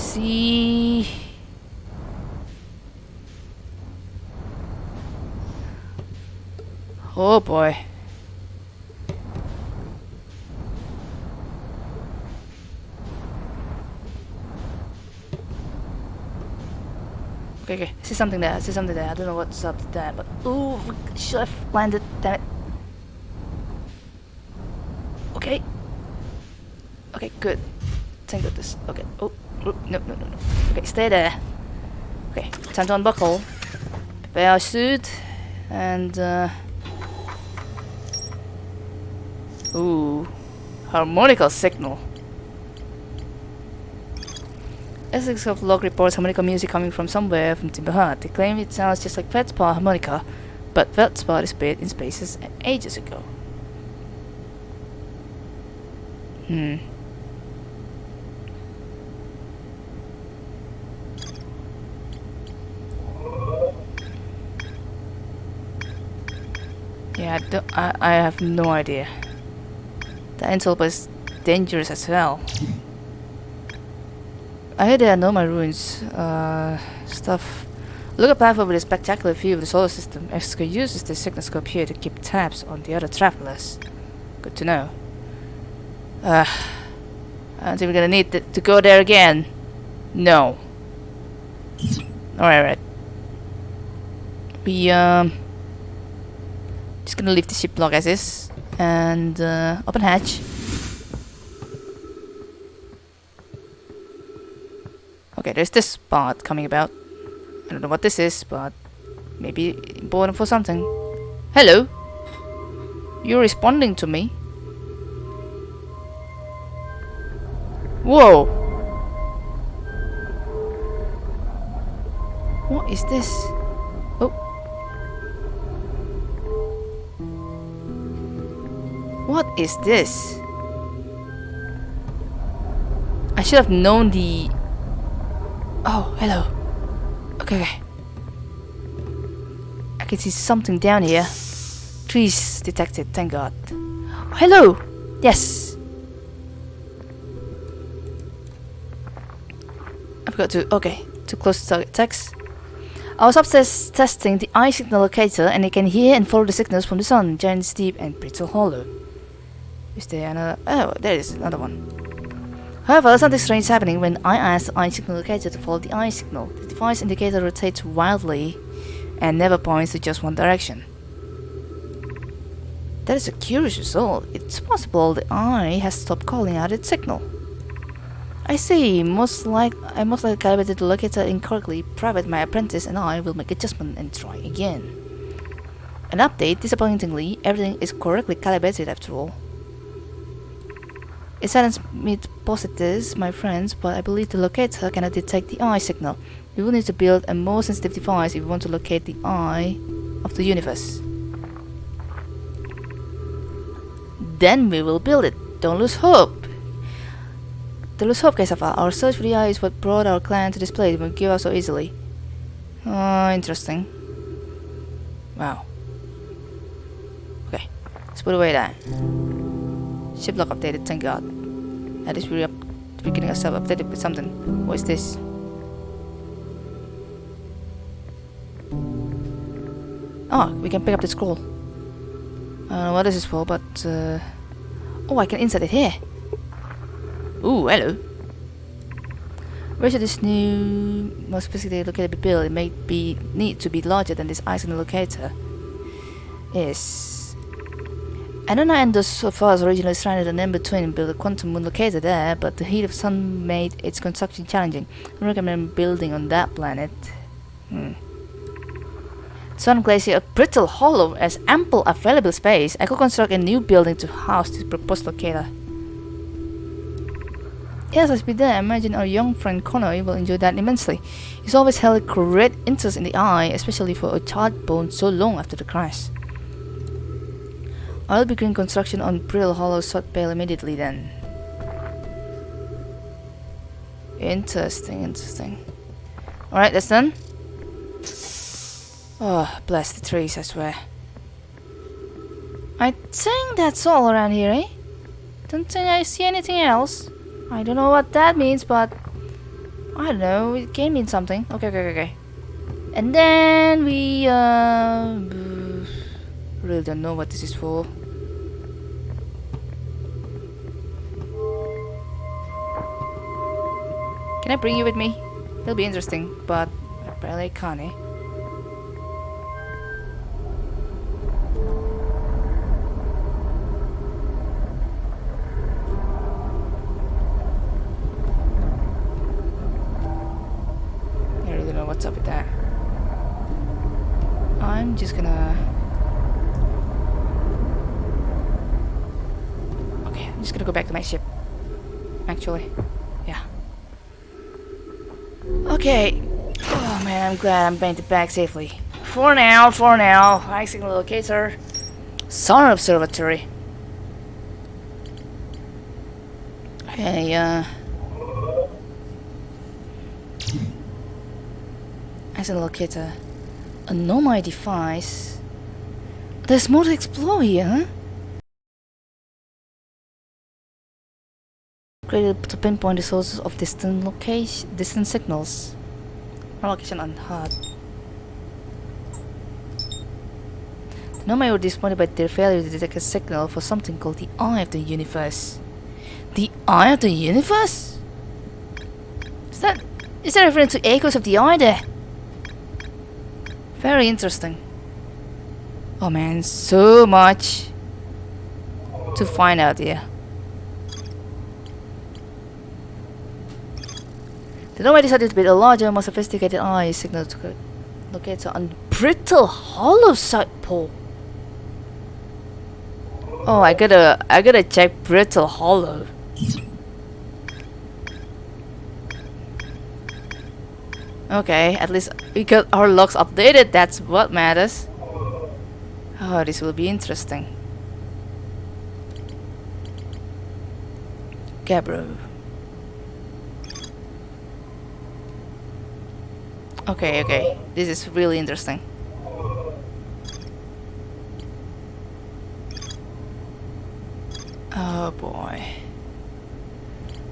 See. Oh boy. Okay, okay. I see something there. I see something there. I don't know what's up there, but ooh, should have landed. Damn it. Okay. Okay, good. Thank goodness. Okay. Oh, no, no, no, no. Okay, stay there. Okay, time to unbuckle. Prepare our suit, and uh. Ooh, harmonica signal. Essex of log reports harmonica music coming from somewhere from Timber Hearth. They claim it sounds just like Feldspar harmonica, but Feldspar disappeared in spaces ages ago. Hmm. Yeah, I, don't, I, I have no idea. The antelope is dangerous as well. I heard there are no ruins. Uh, stuff. Look up over the spectacular view of the solar system. Esker uses the signalscope here to keep tabs on the other travelers. Good to know. Uh, I don't think we're gonna need th to go there again. No. Alright, right. We, um... Just gonna leave the ship log as is. And, uh, open hatch. Okay, there's this spot coming about. I don't know what this is, but maybe important for something. Hello? You're responding to me? Whoa! What is this? Is this? I should have known the... Oh, hello. Okay, okay. I can see something down here. Trees detected, thank god. hello! Yes! I forgot to... Okay, too close to target text. I was upstairs testing the eye signal locator and I can hear and follow the signals from the sun, Giant's Deep and Brittle Hollow. Is there another... Oh, there is another one. However, something strange is happening when I ask the eye signal locator to follow the eye signal. The device indicator rotates wildly and never points to just one direction. That is a curious result. It's possible the eye has stopped calling out its signal. I see. Most like I most likely calibrated the locator incorrectly. Private, my apprentice, and I will make adjustment and try again. An update. Disappointingly, everything is correctly calibrated after all. It saddens me to posit this, my friends, but I believe the locator cannot detect the eye signal. We will need to build a more sensitive device if we want to locate the eye of the universe. Then we will build it. Don't lose hope. Don't lose hope, Kaisafa. Our search for the eye is what brought our clan to this place. Won't give up so easily. Oh, interesting. Wow. Okay, let's put away that. Ship lock updated, thank god. At least we're we're getting ourselves updated with something. What is this? Oh, we can pick up the scroll. I don't know what this is for, but uh, oh, I can insert it here. Ooh, hello. Where should this new, more specifically located built? It may be need to be larger than this ice locator. Yes. I don't know Endos so far as originally stranded and in-between and built a quantum moon locator there, but the heat of sun made its construction challenging. I recommend building on that planet. Hmm. Sun Glacier, a brittle hollow has ample available space. I could construct a new building to house this proposed locator. Yes, let's be there. I imagine our young friend Connor will enjoy that immensely. He's always held a great interest in the eye, especially for a charred bone so long after the crash. I'll begin construction on Brittle Hollow South Pole immediately then. Interesting, interesting. Alright, that's done. Oh, bless the trees, I swear. I think that's all around here, eh? Don't think I see anything else. I don't know what that means, but I don't know, it can mean something. Okay, okay, okay, okay. And then we, uh... Really don't know what this is for. Can I bring you with me? It'll be interesting, but apparently I can't, eh? I really don't know what's up with that. I'm just gonna... Okay, I'm just gonna go back to my ship. Actually, yeah. Okay. Oh man, I'm glad I'm it back safely. For now, for now. Eye signal locator. Sonar Observatory. Okay, uh... As a locator. A Nomai device. There's more to explore here, huh? Created to pinpoint the sources of distant location, distant signals. Or location on HUD. Nomai were disappointed by their failure to detect a signal for something called the Eye of the Universe. The Eye of the Universe? Is that is that referring to echoes of the Eye there? Very interesting. Oh man, so much to find out here. The Nomai decided to build a larger, more sophisticated eye signal to locate on brittle hollow south pole. Oh, I gotta, I gotta check brittle hollow. Okay, at least we got our logs updated, that's what matters. Oh, this will be interesting. Gabbro. Okay, okay, this is really interesting. Oh boy.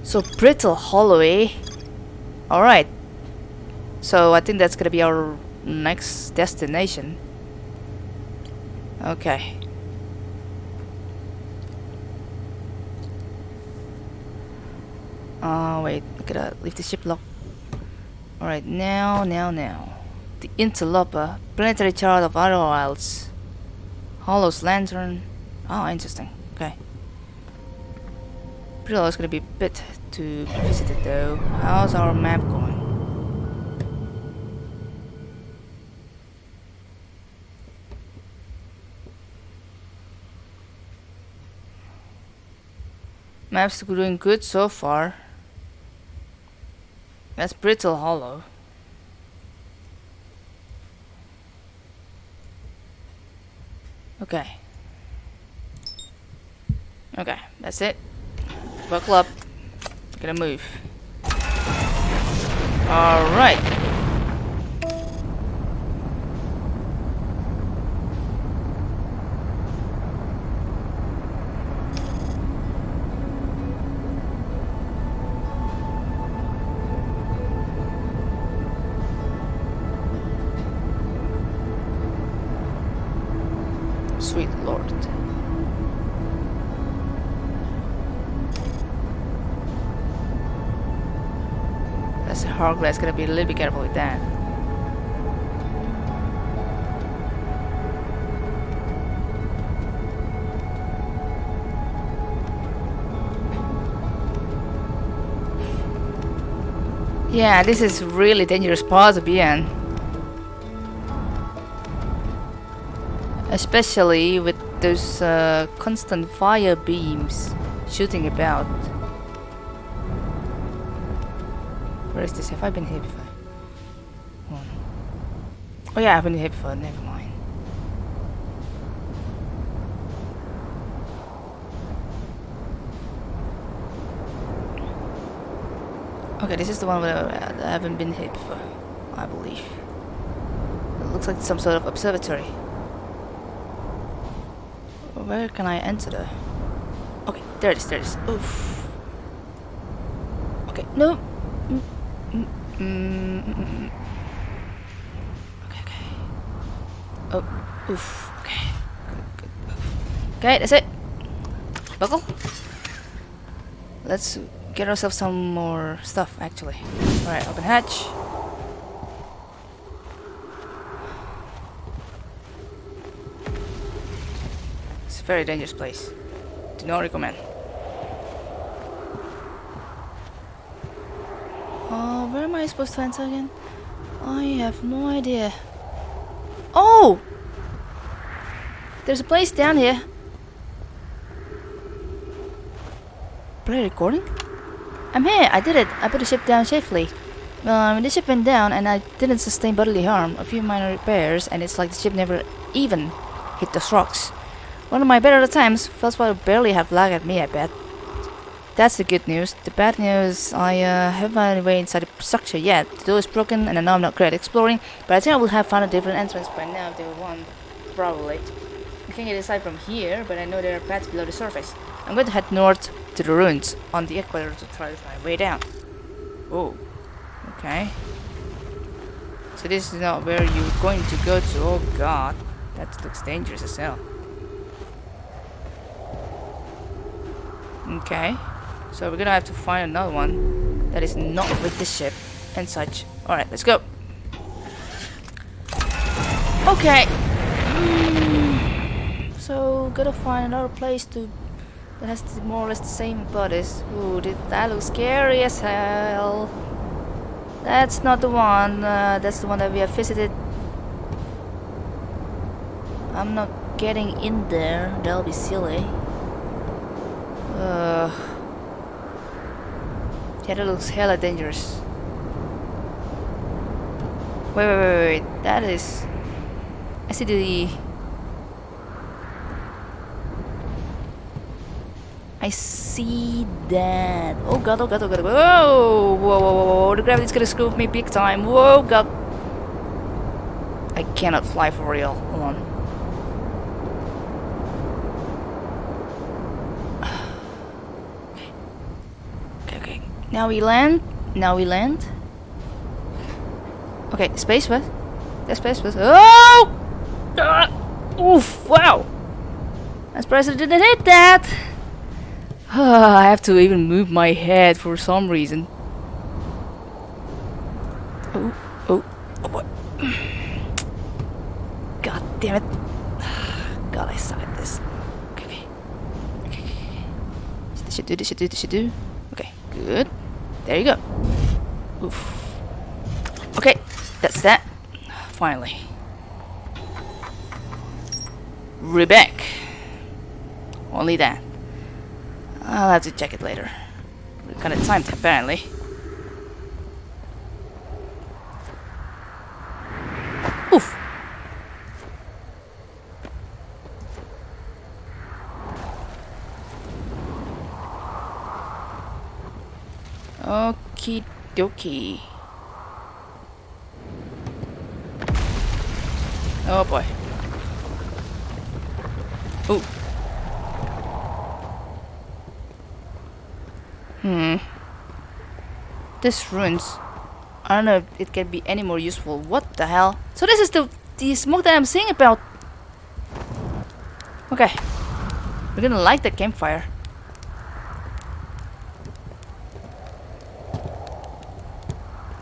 So brittle hollow, eh? Alright, so I think that's gonna be our next destination. Okay. Oh wait, I gotta leave the ship lock. Alright, now, now, now. The Interloper, planetary chart of Outer Wilds. Hollow's Lantern. Oh, interesting. Okay. Pretty is gonna be a bit to be visited though. How's our map going? Map's doing good so far. That's Brittle Hollow. Okay. Okay, that's it. Buckle up. Gonna move. Alright. That's hard glass, gotta be a little bit careful with that. Yeah, this is really dangerous part to be in. Especially with those uh, constant fire beams shooting about. Where is this? Have I been here before? Oh, oh yeah, I've been here before. Never mind. Okay, this is the one where I haven't been here before, I believe. It looks like some sort of observatory. Where can I enter the... Okay, there it is, there it is. Oof. Okay, no. Mm, mm. Mm, mm, mm. Okay, okay. Oh, oof. Okay. Okay, that's it. Buckle. Let's get ourselves some more stuff, actually. Alright, open hatch. It's a very dangerous place. Do not recommend. Oh, where am I supposed to enter again? I have no idea. Oh! There's a place down here. Play recording? I'm here, I did it. I put the ship down safely. Um, the ship went down and I didn't sustain bodily harm. A few minor repairs and it's like the ship never even hit those rocks. One of my better times, Feldspar barely have lag at me, I bet. That's the good news. The bad news, I uh, haven't found any way inside the structure yet. The door is broken and I know I'm not great at exploring, but I think I will have found a different entrance by now if there were one. Probably. I can't get inside from here, but I know there are paths below the surface. I'm going to head north to the ruins on the equator to try to find my way down. Oh. Okay. So this is not where you're going to go to. Oh god. That looks dangerous as hell. Okay. So we're gonna have to find another one that is not with the ship and such. Alright, let's go. Okay. Mm. So gotta find another place to that has more or less the same bodies. Ooh, did that look scary as hell. That's not the one. Uh, that's the one that we have visited. I'm not getting in there. That'll be silly. Uh, yeah, that looks hella dangerous. Wait, wait, wait, wait. That is. I see the. I see that. Oh god, oh god, oh god, oh. Whoa! Whoa, whoa, whoa, whoa. The gravity's gonna screw me big time. Whoa, god. I cannot fly for real. Hold on. Okay, okay. Now we land. Now we land. Okay, space what? That's space what? Oh! Ah! Oof! Wow! I'm surprised I didn't hit that. I have to even move my head for some reason. Oh, oh, oh boy. God damn it. God, I suck at this. Okay, okay. Okay, should do, this should do, this should do. Okay, good. There you go. Oof. Okay, that's that. Finally. We're. Only that. I'll have to check it later. We're kind of timed apparently. Oof. Okie dokie. Oh boy. Ooh. Hmm. This ruins. I don't know if it can be any more useful. What the hell? So this is the the smoke that I'm seeing about. Okay. We're gonna light the campfire.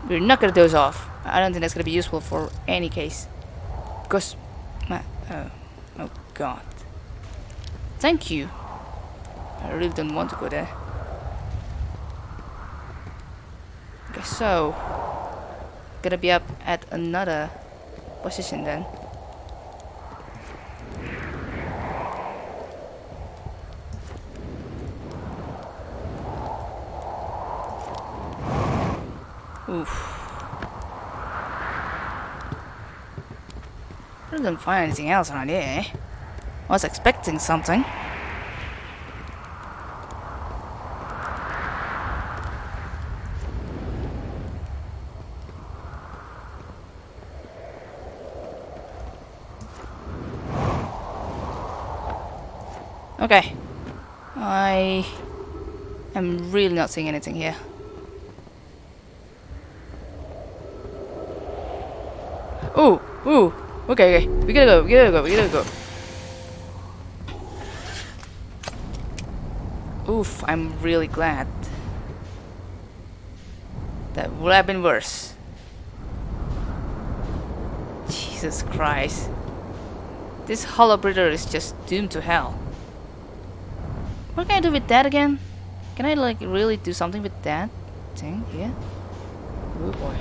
We're not gonna doze off. I don't think that's gonna be useful for any case. Because, my, oh, oh god. Thank you. I really don't want to go there. Okay, so gonna be up at another position then. Oof. I didn't find anything else around here. Eh? I was expecting something. Okay. I am really not seeing anything here. Ooh, ooh. Okay, okay. We gotta go, we gotta go, we gotta go. Oof, I'm really glad. That would have been worse. Jesus Christ. This hollow breeder is just doomed to hell. What can I do with that again? Can I like really do something with that thing here? Oh boy.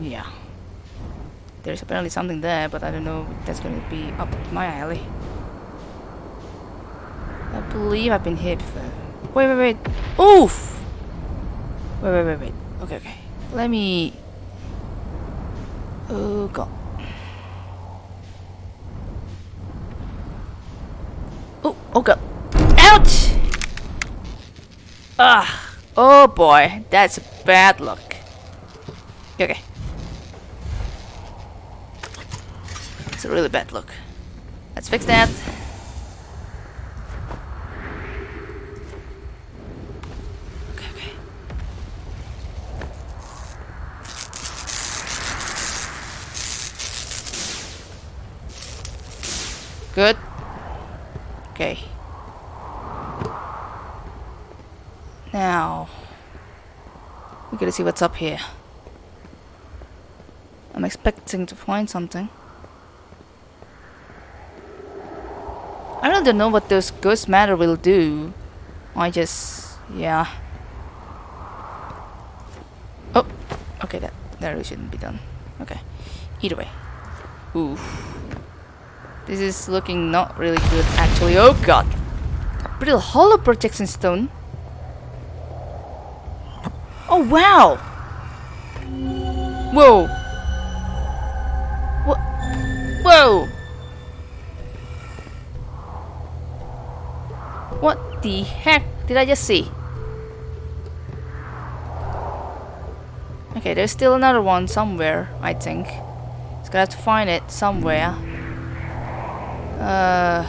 Yeah. There's apparently something there, but I don't know if that's going to be up my alley. I believe I've been here before. Wait, wait, wait. Oof! Wait, wait, wait, wait. Okay, okay. Let me... Oh, God. Oh, oh, God. Ouch! Ah! Oh, boy. That's a bad luck. Okay. It's a really bad look. Let's fix that. Good. Okay. Now, we gotta see what's up here. I'm expecting to find something. I don't know what those ghost matter will do. I just, yeah. Oh, okay, that that really shouldn't be done. Okay, either way. Oof. This is looking not really good, actually. Oh god! A brittle hollow projection stone. Oh wow! Whoa! What? Whoa! What the heck did I just see? Okay, there's still another one somewhere, I think. Just gonna have to find it somewhere. Uh.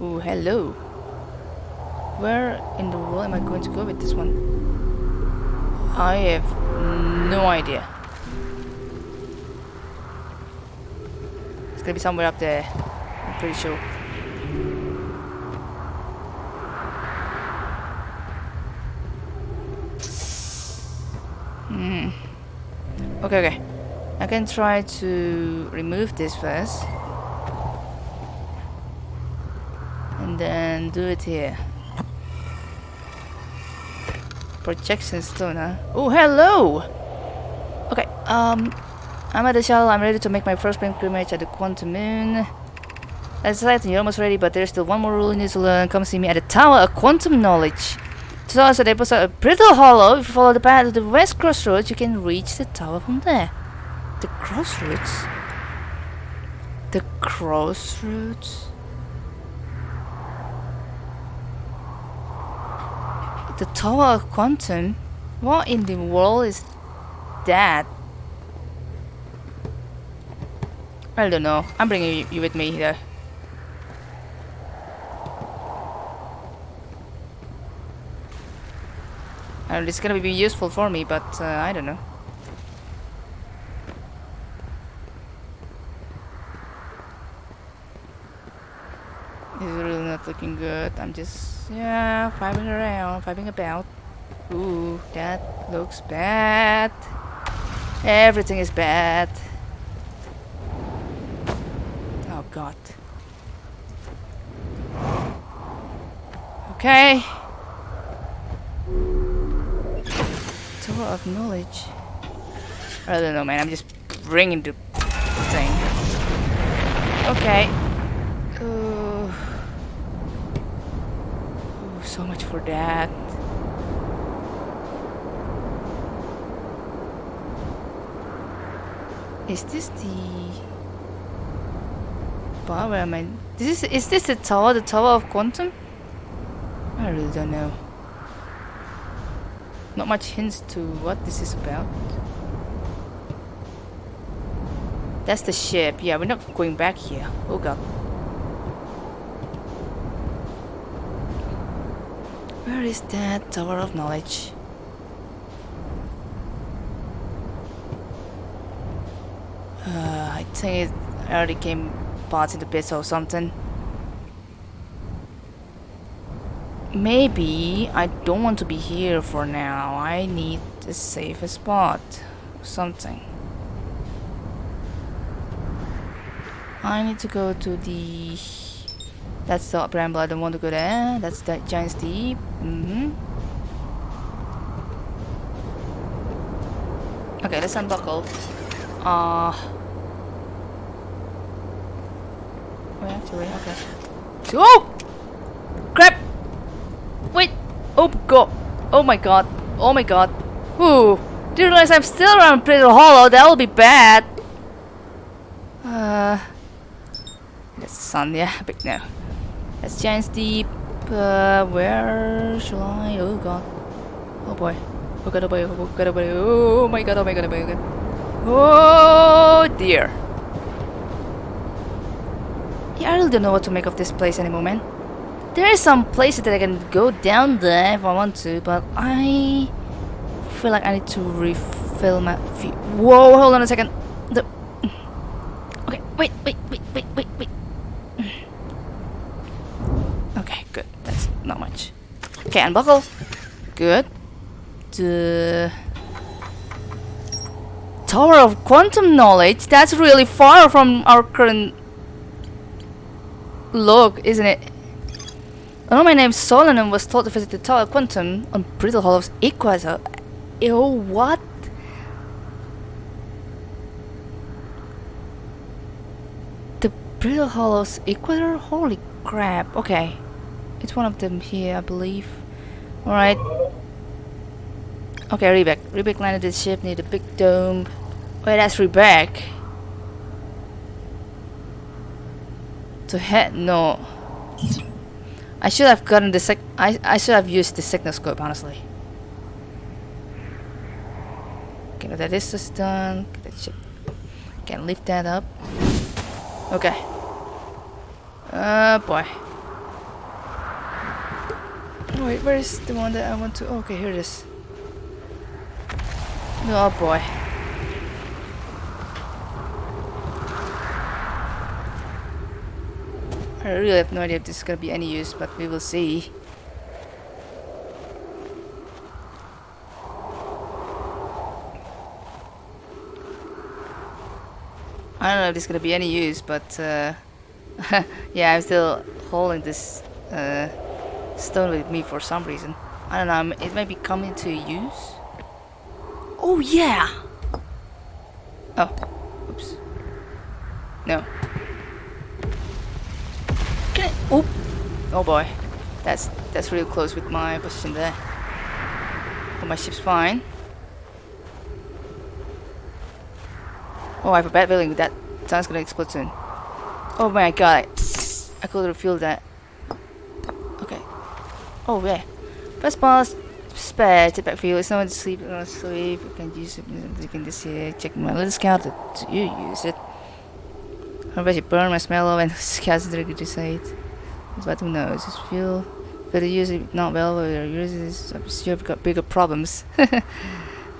Hello. Where in the world am I going to go with this one? I have no idea. It's gonna be somewhere up there. I'm pretty sure. Hmm. Okay, okay. I can try to remove this first. And do it here. Projection stone, huh? Oh, hello! Okay, um, I'm at the shell. I'm ready to make my first pilgrimage at the Quantum Moon. That's right, you're almost ready, but there's still one more rule you need to learn. Come see me at the Tower of Quantum Knowledge. so The tower is a brittle hollow. If you follow the path to the west crossroads, you can reach the tower from there. The crossroads? The crossroads? The Tower of Quantum? What in the world is that? I don't know. I'm bringing you with me here. It's gonna be useful for me, but uh, I don't know. It's really not looking good. I'm just, yeah, fibing around, fibing about. Ooh, that looks bad. Everything is bad. Oh god. Okay. Tower of knowledge. I don't know, man. I'm just bringing the thing. Okay. Ooh. Ooh, so much for that. Is this the bar where am I? This is is this the tower? The tower of quantum? I really don't know. Not much hints to what this is about. That's the ship. Yeah, we're not going back here. Oh god. Where Where is that Tower of Knowledge? Uh, I think it already came parts into bits or something. Maybe I don't want to be here for now. I need a safer spot. Something. I need to go to the... That's the bramble. I don't want to go there. That's the giant's deep. Mm -hmm. Okay, let's unbuckle. Uh... Wait, actually, okay. Oh! Crap! Wait! Oh god! Oh my god! Oh my god! Ooh! Do you realize I'm still around Brittle Hollow? That'll be bad! Uh... That's sun, yeah, big no. Giant's Deep. Uh, where shall I? Oh god. Oh boy. Oh god, oh boy, oh god, oh boy. Oh my god, oh my god, oh my god. Oh dear. Yeah, I really don't know what to make of this place anymore, man. There is some places that I can go down there if I want to, but I feel like I need to refill my feet. Whoa, hold on a second. The okay, wait, wait, wait. Okay, good. That's not much. Okay, unbuckle. Good. The Tower of Quantum Knowledge. That's really far from our current look, isn't it? I know my name Solon and was told to visit the Tower of Quantum on Brittle Hollow's Equator. Ew, what? The Brittle Hollow's Equator? Holy crap. Okay. It's one of them here, I believe. Alright. Okay, Riebeck. Riebeck landed the ship near the big dome. Wait, that's Riebeck. To head? No. I should have gotten the sec- I, I should have used the signal scope, honestly. Okay, now that is just done. That ship. Can lift that up. Okay. Oh boy. Wait, where is the one that I want to? Okay, here it is. Oh boy. I really have no idea if this is gonna be any use, but we will see. I don't know if this is gonna be any use, but uh, yeah, I'm still holding this uh, stone with me for some reason. I don't know, it might be coming to use. Oh yeah! Oh, oops. No. Can I, oh, oh boy, that's that's real close with my position there. But my ship's fine. Oh, I have a bad feeling that sun's gonna explode soon. Oh my god, I could feel that. Oh yeah. First boss, spare jetpack fuel. It's not sleep or sleep. You can use it. You can just uh, check my little scout that you use it. I bet you burn my smell and scouts to it. But who knows? Just feel better use it not well or use it. I'm sure you've got bigger problems. oh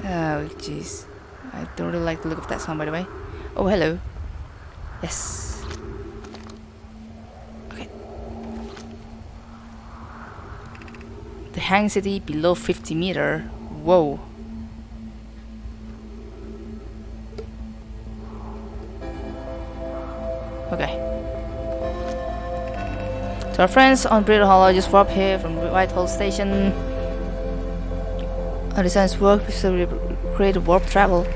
jeez. I don't really like the look of that sound by the way. Oh hello. Yes. Okay. The hang city below 50 meter. Whoa. Okay. So our friends on Brittle Hollow just warp here from White Hole Station. Our designs work with create warp travel.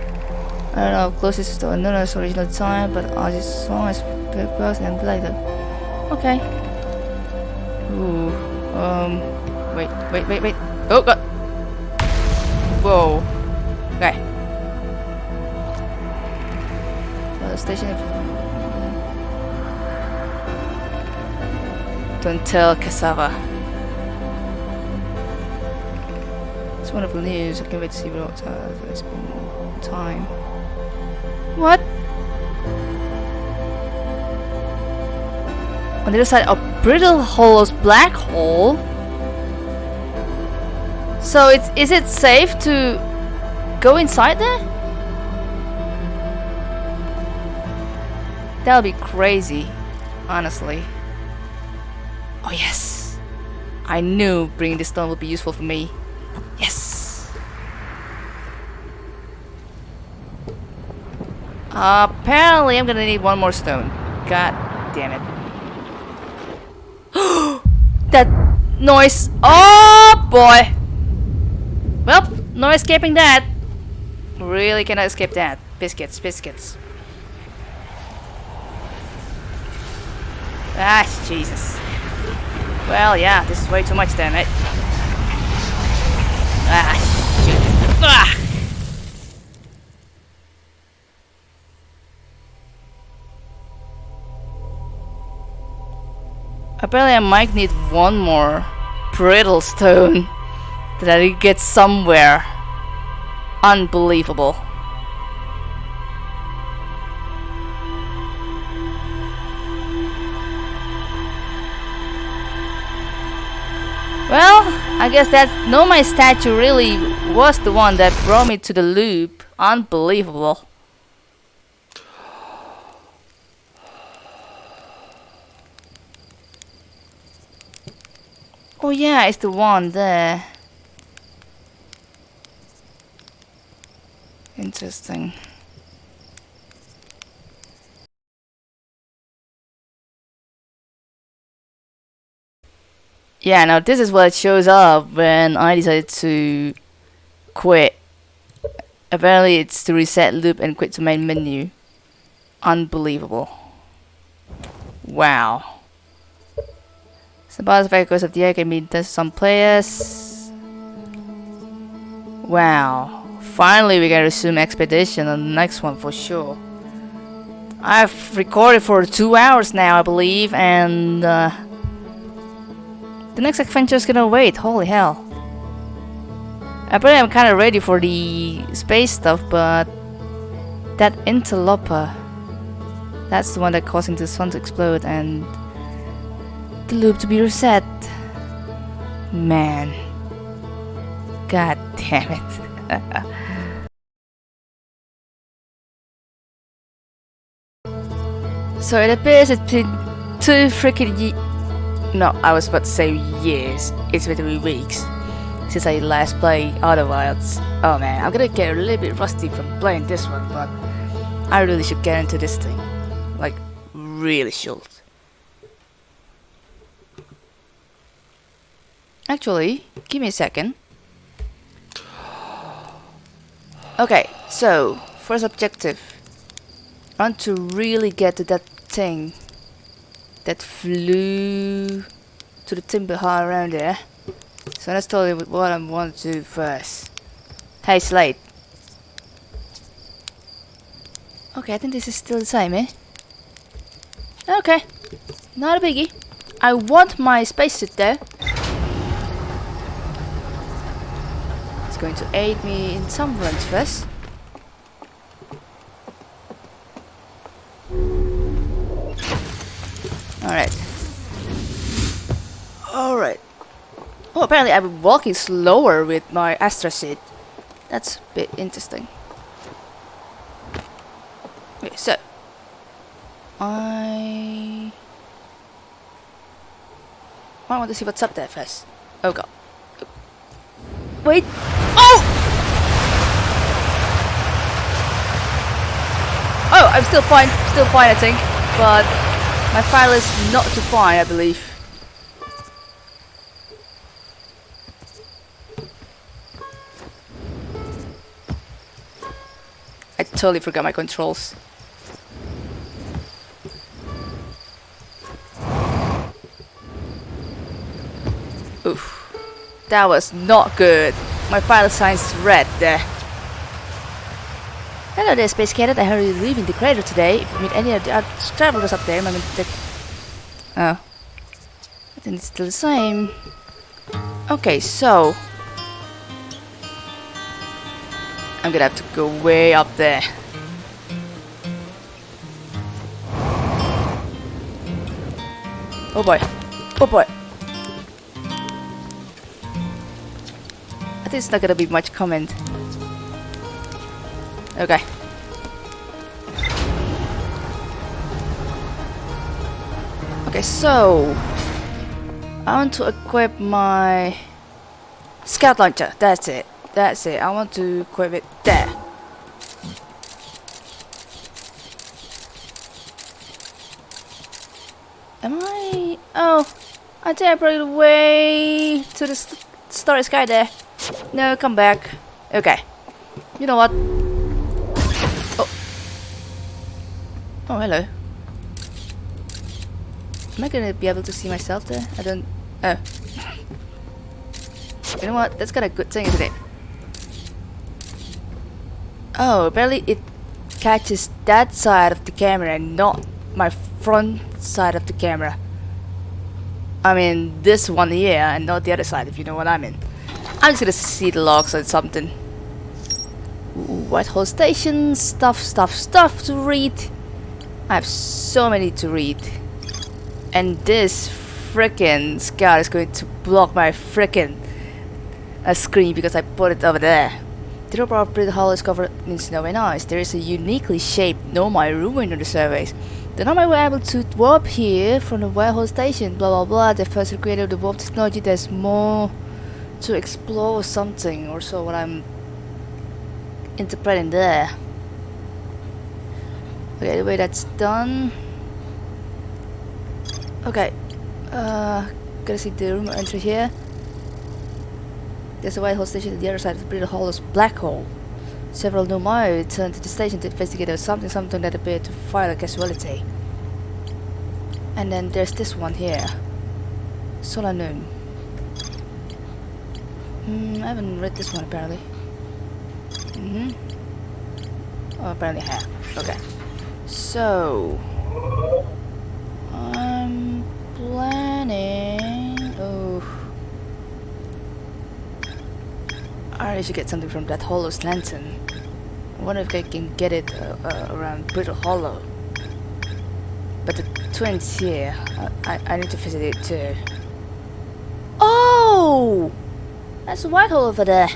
I don't know, closest to Anuna's original time, but I just saw as because and like that. Okay. Ooh. Um. Wait, wait, wait, wait. Oh god. Whoa. Okay. Well, the station. Don't tell cassava. It's wonderful news. I can't wait to see what uh, it's been time. What? On the other side of Brittle Hollow's black hole? So it's is it safe to go inside there? That would be crazy, honestly. Oh yes! I knew bringing this stone would be useful for me. Yes! apparently I'm gonna need one more stone. God damn it. that noise! Oh boy! Well, no escaping that. Really cannot escape that. Biscuits, biscuits. Ah, Jesus. Well, yeah, this is way too much damn it. Ah, shoot. Ah! Apparently I might need one more brittle stone that I get somewhere. Unbelievable. Well, I guess that Nomai statue really was the one that brought me to the loop. Unbelievable. Oh yeah, it's the one there. Interesting. Yeah, now this is what shows up when I decided to quit. Apparently it's to reset loop and quit to main menu. Unbelievable. Wow. Suppose vehicles of the air can be some players. Wow. Finally we can resume expedition on the next one for sure. I've recorded for two hours now I believe and uh, the next adventure is gonna wait, holy hell. Apparently I'm kinda ready for the space stuff, but that interloper, that's the one that causing the sun to explode and the loop to be reset. Man. God damn it. so it appears it's been two freaking no, I was about to say years. It's been three weeks since I last played Outer Wilds. Oh man, I'm gonna get a little bit rusty from playing this one, but I really should get into this thing. Like, really should. Actually, give me a second. Okay, so, first objective. I want to really get to that thing that flew to the timber hearth around there. So let's tell you what I want to do first. Hey Slate. Okay, I think this is still the same, eh? Okay, not a biggie. I want my spacesuit though. It's going to aid me in some runs first. Alright. Alright. Oh, apparently I'm walking slower with my Astra seat. That's a bit interesting. Okay, so. I... I want to see what's up there first. Oh god. Wait! Oh! Oh, I'm still fine, still fine I think, but my file is not to find, I believe. I totally forgot my controls. Oof. That was not good. My file signs red there. Hello there, Space Cadet. I heard you leaving the crater today. If you meet any of the other travelers up there, remember to... Oh. I think it's still the same. Okay, so... I'm gonna have to go way up there. Oh boy. Oh boy. I think it's not gonna be much comment. Okay. Okay, so I want to equip my scout launcher. That's it. That's it. I want to equip it there. Am I? Oh, I think I brought it way to the st starry sky there. No, come back. Okay. You know what? Oh, hello. Am I gonna be able to see myself there? I don't... Oh. You know what? That's of a good thing, isn't it? Oh, apparently it catches that side of the camera and not my front side of the camera. I mean, this one here and not the other side, if you know what I mean. I'm just gonna see the logs or something. White Hole Station, stuff, stuff, stuff to read. I have so many to read. And this freaking scout is going to block my freaking uh, screen because I put it over there. The of Brittle Hollow is covered in snow and ice. There is a uniquely shaped Nomai ruin on the surface. The Nomai were able to warp here from the White Hole Station, blah blah blah. The first creator of the warp technology, there's more to explore something, or so what I'm interpreting there. Okay, the way that's done. Okay, uh, gotta see the room entry here. There's a white hole station at the other side of the Brittle Hollow's black hole. Several new Nomai returned to the station to investigate something something that appeared to fire a casualty. And then there's this one here. Solanum. Hmm, I haven't read this one apparently. Mm hmm Oh, apparently I have. Okay. So... I'm planning... Oh... I should get something from that Hollow's lantern. I wonder if I can get it uh, uh, around Brittle Hollow. But the twins here, uh, I, I need to visit it too. Oh! That's a white hole over there.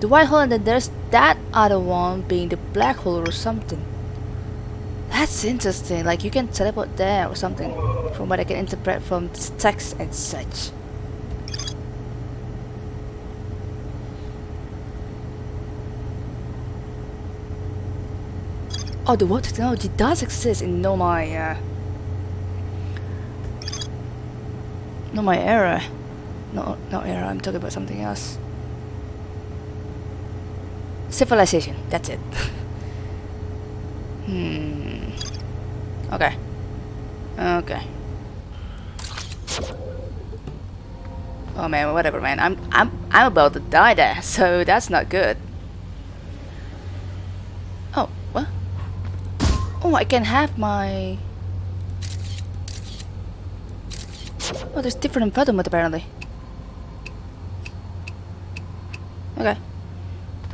The white hole and then there's that other one being the black hole or something. That's interesting, like you can teleport there or something from what I can interpret from text and such. Oh, the water technology does exist in Nomai uh, my era. No, not era, I'm talking about something else. Civilization, that's it. hmm. Okay. Okay. Oh man, whatever man. I'm I'm I'm about to die there, so that's not good. Oh, what? Oh, I can have my... Oh, there's different impediment apparently. Okay.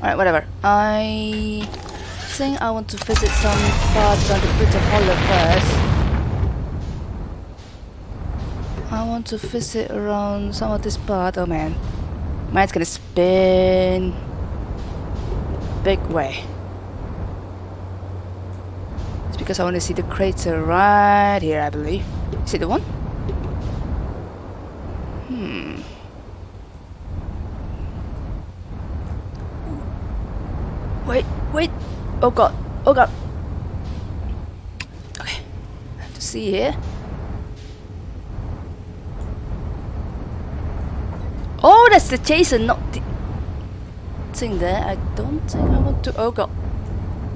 Alright, whatever. I think I want to visit some parts on the Brittle Hollow first. I want to visit around some of this part. Oh man. Mine's gonna spin. Big way. It's because I want to see the crater right here, I believe. Is it the one? Hmm. Wait, wait. Oh god. Oh god. Okay. I have to see here. Oh, that's the chaser, not the thing there. I don't think I want to. Oh god.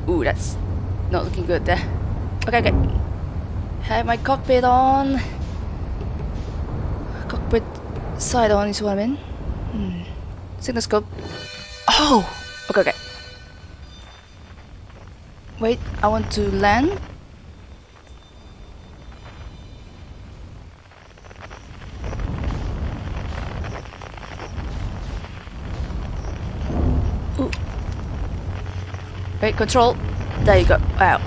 Ooh, that's not looking good there. Okay, okay. Have my cockpit on. Cockpit side on is what I mean. Hmm. Signal scope. Oh! Wait, I want to land. Ooh. Wait, control. There you go. Wow.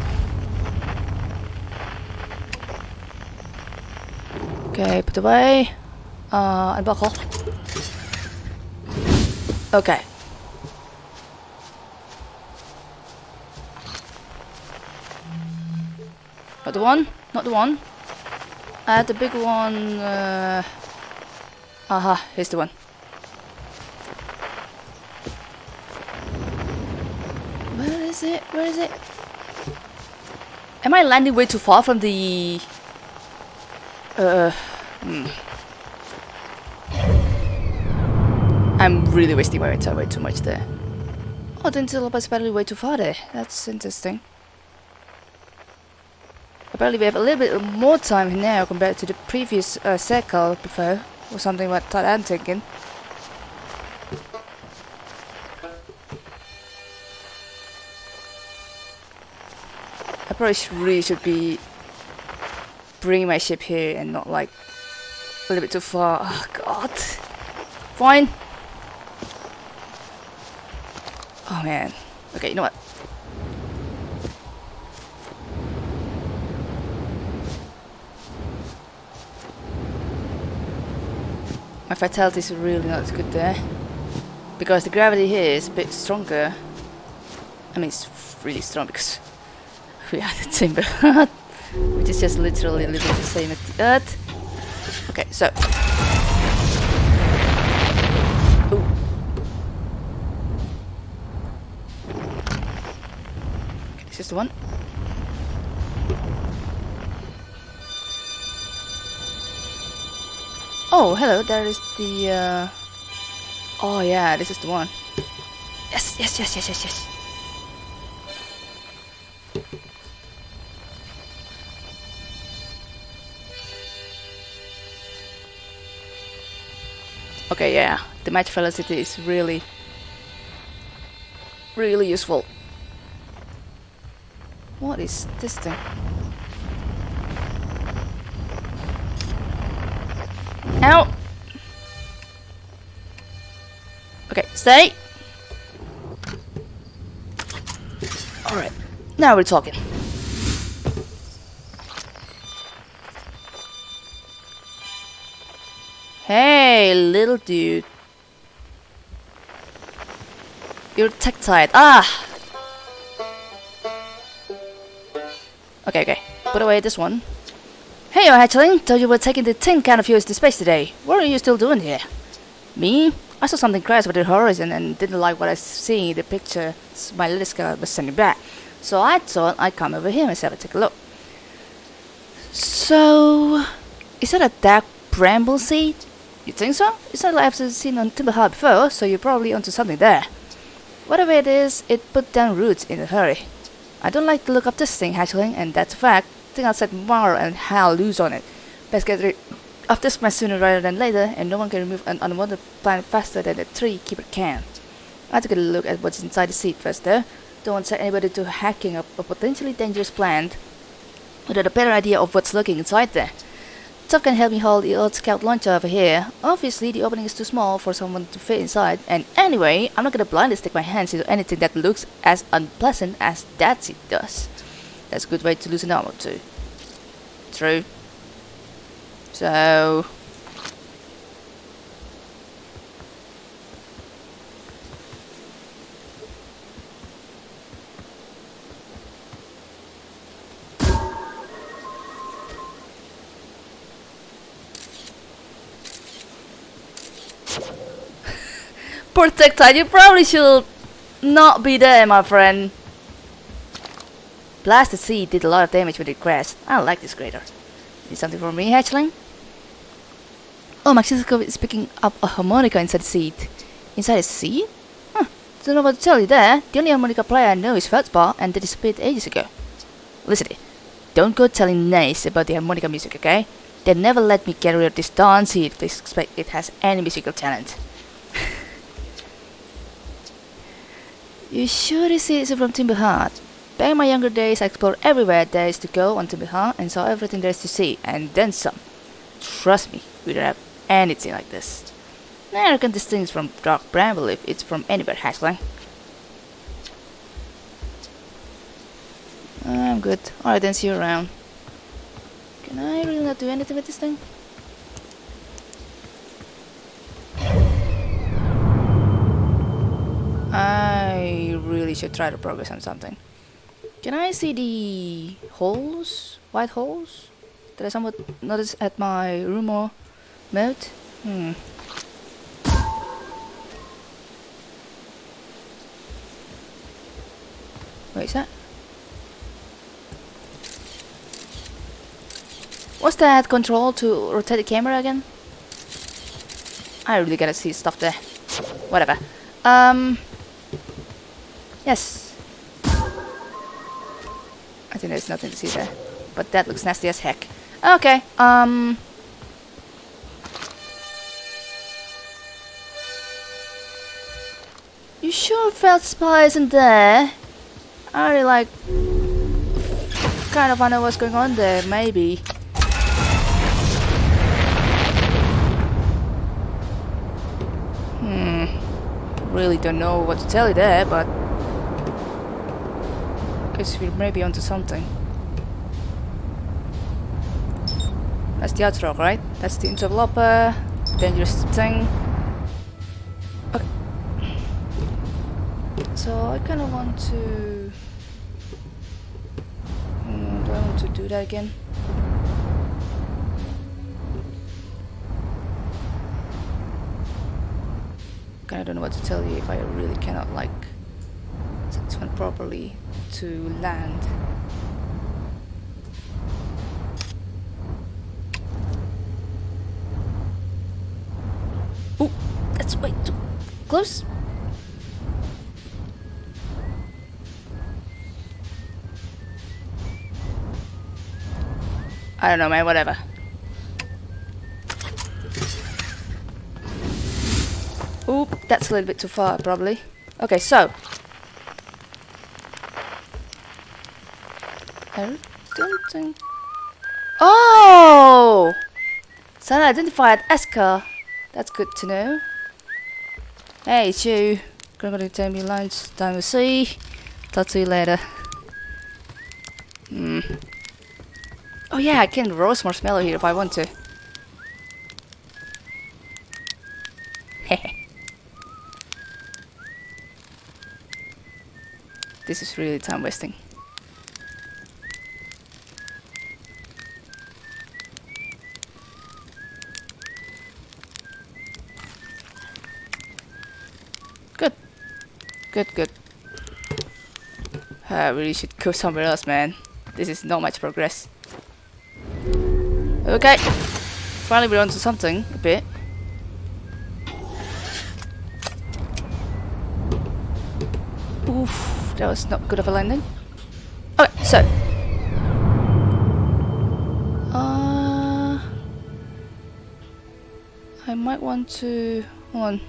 Okay, put away. Uh, unbuckle. Okay. Not the one, not the one. I had the big one, uh... Aha, here's the one. Where is it? Where is it? Am I landing way too far from the... Uh... Hmm. I'm really wasting my time way too much there. Oh, the is apparently way too far there. That's interesting. Apparently we have a little bit more time now compared to the previous uh, circle before, or something like that I'm thinking. I probably really should be bringing my ship here and not like a little bit too far. Oh god. Fine. Oh man. Okay, you know what? My vitality is really not good there. Because the gravity here is a bit stronger. I mean, it's really strong because we are the timber which is just literally literally the same as the earth. Okay, so. Ooh. Okay, this is the one. Oh, hello, there is the, uh... Oh, yeah, this is the one. Yes, yes, yes, yes, yes, yes. Okay, yeah, the match velocity is really, really useful. What is this thing? Out. Okay, stay. Alright, now we're talking. Hey, little dude. You're tech-tied. Ah! Okay, okay. Put away this one. Hey, you hatchling! Thought you were taking the tin can of yours to space today. What are you still doing here? Me? I saw something crash over the horizon and didn't like what I see in the picture my little scout was sending back. So I thought I'd come over here myself and take a look. So... Is that a dark bramble seed? You think so? It's not like I've seen on Timber Hearth before, so you're probably onto something there. Whatever it is, it put down roots in a hurry. I don't like the look of this thing, hatchling, and that's a fact think I'll set Mara and Hal loose on it. Best get rid of this mess sooner rather than later, and no one can remove an unwanted plant faster than a tree keeper can. I took a look at what's inside the seed first though. Don't set anybody to hacking up a potentially dangerous plant without a better idea of what's lurking inside there. Tuff can help me hold the old scout launcher over here. Obviously, the opening is too small for someone to fit inside, and anyway, I'm not gonna blindly stick my hands into anything that looks as unpleasant as that seed does. That's a good way to lose an armor too. True. So... Protectile, you probably should not be there, my friend. Blast the sea did a lot of damage when it crashed. I like this crater. Need something for me, hatchling? Oh, my signalscope is picking up a harmonica inside the seed. Inside the seed? Huh. Don't know what to tell you there. The only harmonica player I know is Feldspar, and they disappeared ages ago. Listen, don't go telling Gneiss about the harmonica music, okay? They never let me get rid of this darn seed if they suspect it has any musical talent. you sure this is from Timber Hearth? Back in my younger days, I explored everywhere there is to go on Timber Hearth and saw everything there is to see, and then some. Trust me, we don't have anything like this. This thing is from Dark Bramble if it's from anywhere, Hatchling. I'm good. Alright then, see you around. Can I really not do anything with this thing? I really should try to progress on something. Can I see the holes? White holes? That I somewhat noticed at my rumor mode? Hmm. Wait, is that? What's that control to rotate the camera again? I really gotta see stuff there. Whatever. Um. Yes. Think there's nothing to see there. But that looks nasty as heck. Okay, um... You sure Feldspar's in there? I really like... Kind of wonder what's going on there, maybe. Hmm. Really don't know what to tell you there, but... We're maybe onto something. That's the outro, right? That's the interloper. Dangerous thing. Okay. So I kind of want to... Hmm, do I want to do that again? Kinda don't know what to tell you if I really cannot like this one properly to land. Oh, that's way too close. I don't know, man, whatever. Oop, that's a little bit too far, probably. Okay, so. I don't think... Oh! Son identified Esker. That's good to know. Hey, it's you. To take me lunch. Time to see. Talk to you later. Hmm. Oh yeah, I can roast marshmallow here if I want to. this is really time wasting. Good, good. I really should go somewhere else, man. This is not much progress. Okay. Finally we're onto something, a bit. Oof, that was not good of a landing. Okay, so. Uh, I might want to... Hold on.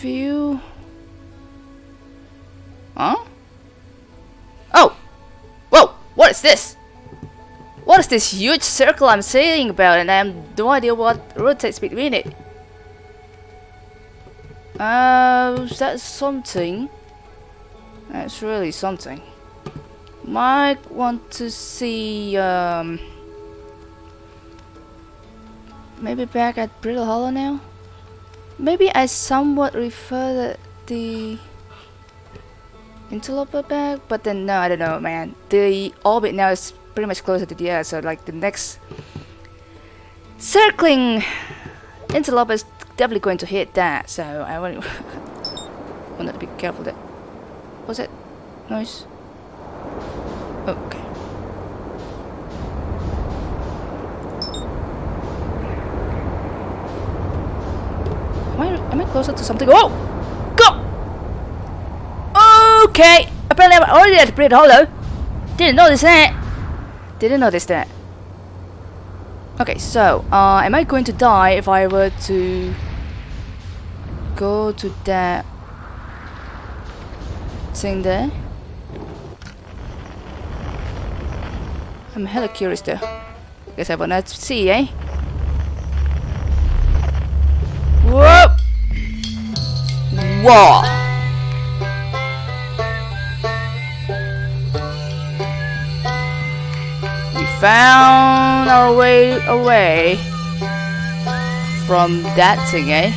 View... this? What is this huge circle I'm saying about and I have no idea what rotates between it? Uh, that's something. That's really something. Might want to see, um... Maybe back at Brittle Hollow now? Maybe I somewhat refer the interloper back, but then no, I don't know, man. The orbit now is pretty much closer to the Earth, so like the next circling interloper is definitely going to hit that. So I want want to be careful. That was it noise. Okay. Am I am I closer to something? Oh. Okay. Apparently I'm already at Brittle Hollow. Didn't notice that. Didn't notice that. Okay, so, uh, am I going to die if I were to go to that thing there? I'm hella curious there. Guess I wanna see, eh? Whoa! Whoa! Found our way away from that thing, eh?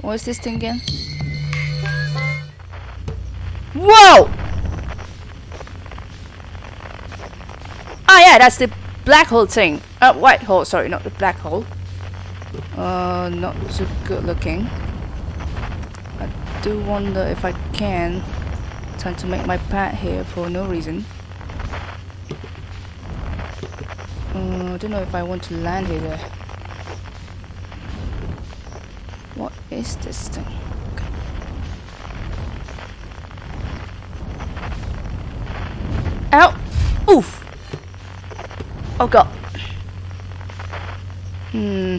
What is this thing again? Whoa! Ah, yeah, that's the black hole thing. Uh, white hole, sorry, not the black hole. Uh, not too good looking. I do wonder if I can. Trying to make my pad here for no reason. Uh, I don't know if I want to land here. What is this thing? Okay. Ow! Oof! Oh god. Hmm.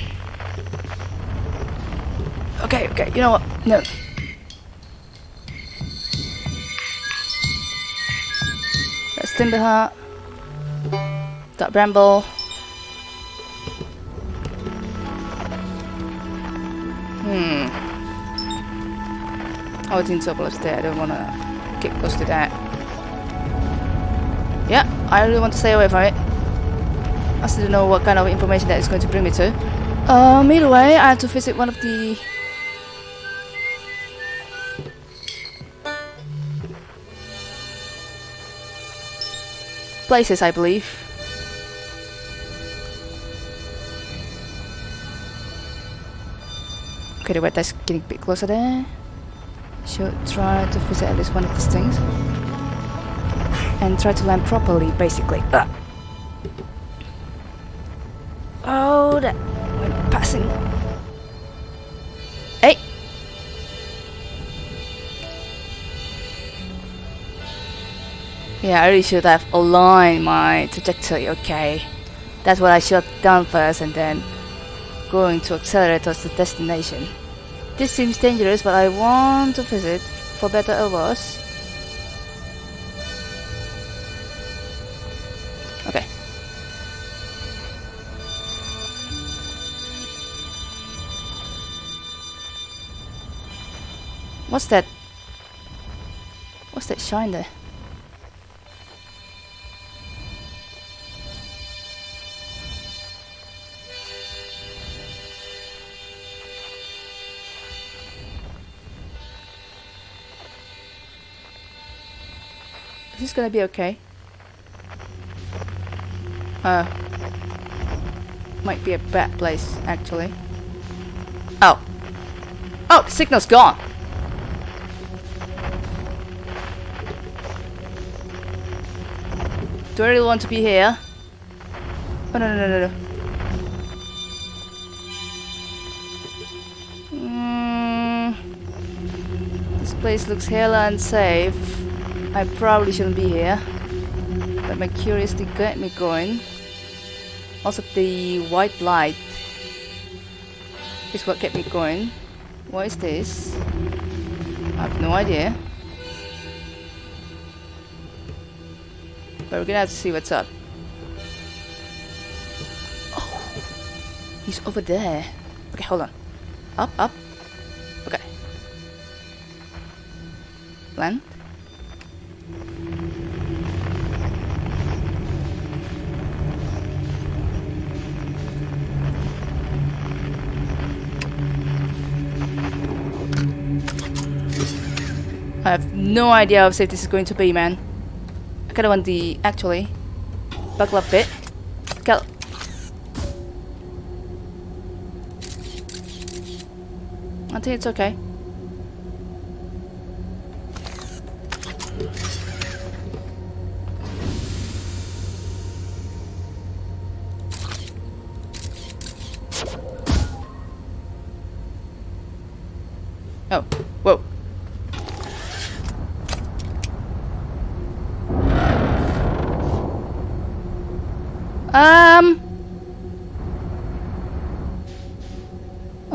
Okay, okay, you know what? No. Let's That's Timber Hearth. That Bramble. Hmm. Oh, it's Insobol there. I don't want to get close to that. Yeah, I really want to stay away from it. I still don't know what kind of information that is going to bring me to. Um, either way, I have to visit one of the... places, I believe. Okay, the weather's getting a bit closer there. Should try to visit at least one of these things. And try to land properly, basically. Ugh. Oh, that went passing. Hey! Yeah, I really should have aligned my trajectory, okay. That's what I should have done first and then going to accelerate towards the destination. This seems dangerous, but I want to visit, for better or worse. Okay. What's that? What's that shine there? Gonna be okay? Uh, might be a bad place, actually. Oh. Oh, the signal's gone! Do I really want to be here? Oh, no, no, no, no, no. Mm, this place looks hella unsafe. I probably shouldn't be here. But my curiosity got me going. Also, the white light is what kept me going. What is this? I have no idea. But we're gonna have to see what's up. Oh, he's over there. Okay, hold on. Up, up. No idea how safe this is going to be, man. I kinda want the, actually, buckle up bit. Cal I think it's okay.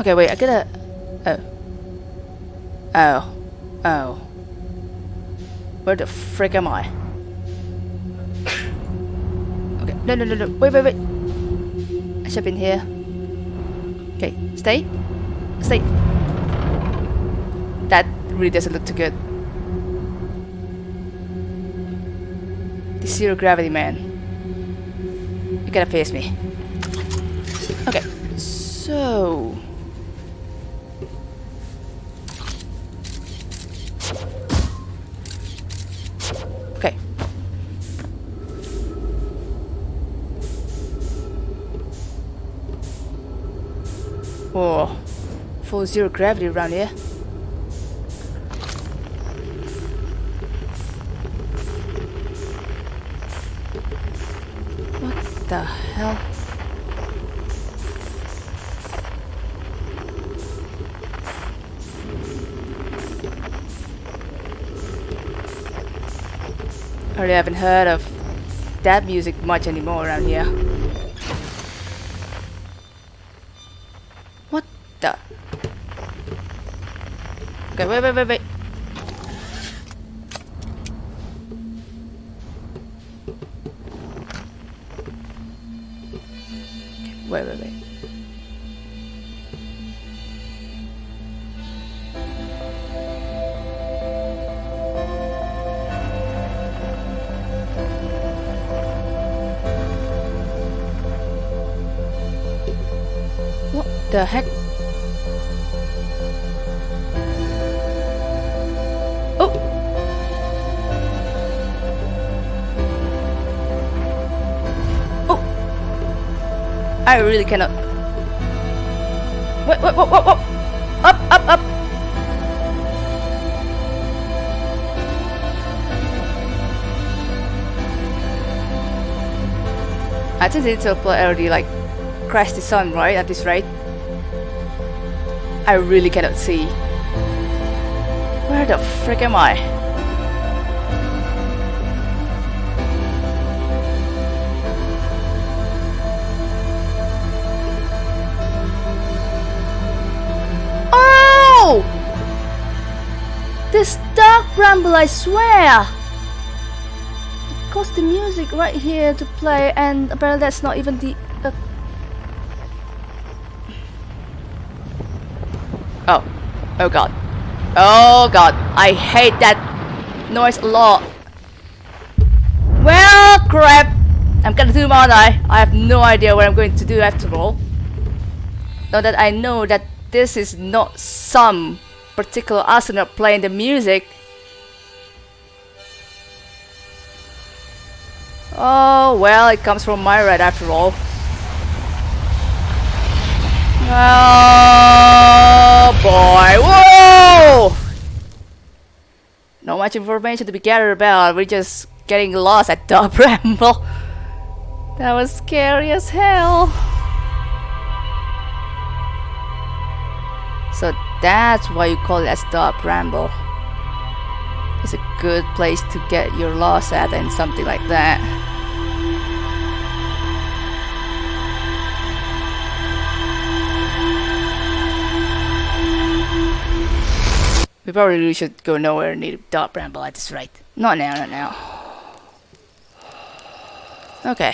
Okay, wait. I gotta. Oh. Oh. Oh. Where the frick am I? Okay. No, no, no, no. Wait, wait, wait. I should have been here. Okay. Stay. Stay. That really doesn't look too good. The zero gravity man. You gotta face me. Okay, so... Whoa. Zero gravity around here. What the hell? I really haven't heard of that music much anymore around here. Okay, wait, wait, wait, wait. Wait, wait, wait. What the heck? I really cannot. Wait, wait, wait, wait, wait! Up, up, up! I think it's already like crash the sun, right? At this rate. I really cannot see. Where the frick am I? Bramble, I swear! It caused the music right here to play and apparently that's not even the... Uh... Oh. Oh god. Oh god. I hate that noise a lot. Well, crap. I'm gonna do aren't I? I have no idea what I'm going to do after all. Now that I know that this is not some particular astronaut playing the music. Oh, well, it comes from my red after all. Oh boy, whoa! Not much information to be gathered about, we're just getting lost at the bramble. That was scary as hell. So that's why you call it a stop ramble. It's a good place to get your loss at and something like that. We probably really should go nowhere near Dark Bramble at this rate. Not now, not now. Okay.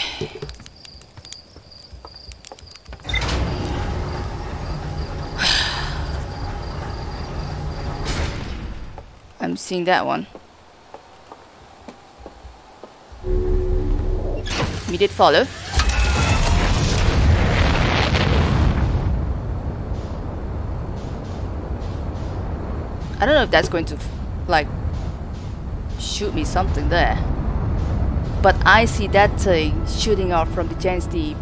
I'm seeing that one. Immediate follow. I don't know if that's going to like shoot me something there. But I see that thing shooting out from the Giant's Deep